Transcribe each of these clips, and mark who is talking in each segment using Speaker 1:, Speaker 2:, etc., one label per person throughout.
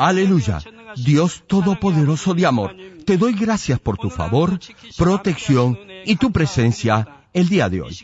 Speaker 1: Aleluya. Dios Todopoderoso de amor, te doy gracias por tu favor, protección y tu presencia el día de hoy.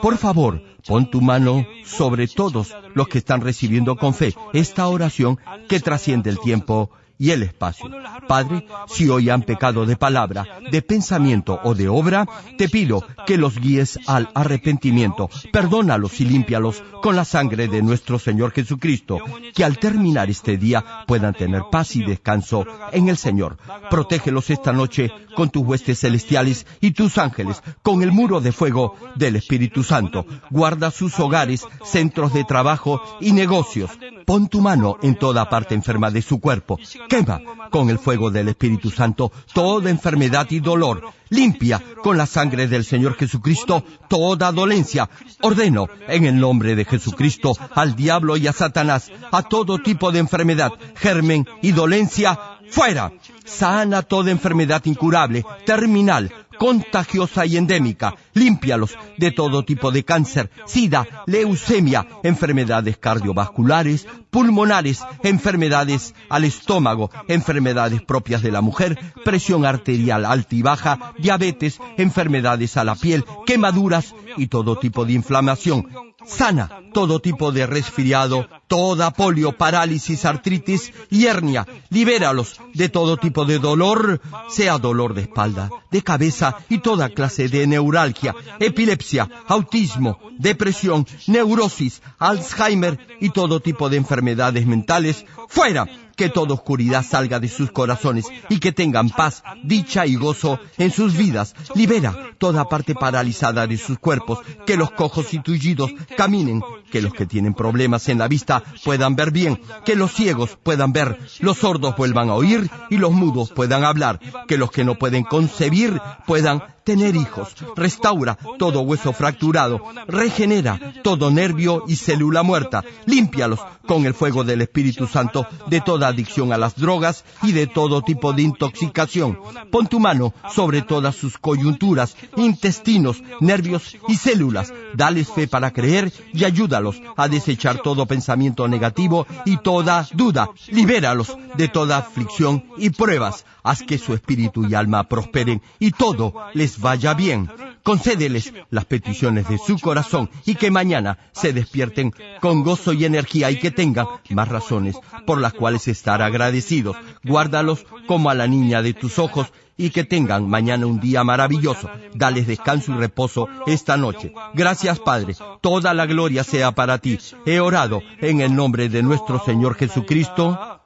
Speaker 1: Por favor, pon tu mano sobre todos los que están recibiendo con fe esta oración que trasciende el tiempo y el espacio. Padre, si hoy han pecado de palabra, de pensamiento o de obra, te pido que los guíes al arrepentimiento, perdónalos y límpialos con la sangre de nuestro Señor Jesucristo, que al terminar este día puedan tener paz y descanso en el Señor. Protégelos esta noche con tus huestes celestiales y tus ángeles, con el muro de fuego del Espíritu Santo. Guarda sus hogares, centros de trabajo y negocios. Pon tu mano en toda parte enferma de su cuerpo quema con el fuego del Espíritu Santo toda enfermedad y dolor. Limpia con la sangre del Señor Jesucristo toda dolencia. Ordeno en el nombre de Jesucristo al diablo y a Satanás, a todo tipo de enfermedad, germen y dolencia, fuera. Sana toda enfermedad incurable, terminal, contagiosa y endémica. Límpialos de todo tipo de cáncer, sida, leucemia, enfermedades cardiovasculares, pulmonares, enfermedades al estómago, enfermedades propias de la mujer, presión arterial alta y baja, diabetes, enfermedades a la piel, quemaduras y todo tipo de inflamación sana todo tipo de resfriado, toda polio, parálisis, artritis y hernia. Libéralos de todo tipo de dolor, sea dolor de espalda, de cabeza y toda clase de neuralgia, epilepsia, autismo, depresión, neurosis, Alzheimer y todo tipo de enfermedades mentales. ¡Fuera! Que toda oscuridad salga de sus corazones y que tengan paz, dicha y gozo en sus vidas. Libera toda parte paralizada de sus cuerpos, que los cojos y tullidos caminen, que los que tienen problemas en la vista puedan ver bien, que los ciegos puedan ver, los sordos vuelvan a oír y los mudos puedan hablar, que los que no pueden concebir puedan tener hijos, restaura todo hueso fracturado, regenera todo nervio y célula muerta, límpialos con el fuego del Espíritu Santo de toda adicción a las drogas y de todo tipo de intoxicación. Pon tu mano sobre todas sus coyunturas, intestinos, nervios y células. Dales fe para creer y ayúdalos a desechar todo pensamiento negativo y toda duda. Libéralos de toda aflicción y pruebas. Haz que su espíritu y alma prosperen y todo les vaya bien. Concédeles las peticiones de su corazón y que mañana se despierten con gozo y energía y que tengan más razones por las cuales estar agradecidos. Guárdalos como a la niña de tus ojos y que tengan mañana un día maravilloso. Dales descanso y reposo esta noche. Gracias Padre, toda la gloria sea para ti. He orado en el nombre de nuestro Señor Jesucristo.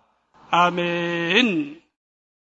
Speaker 2: Amén.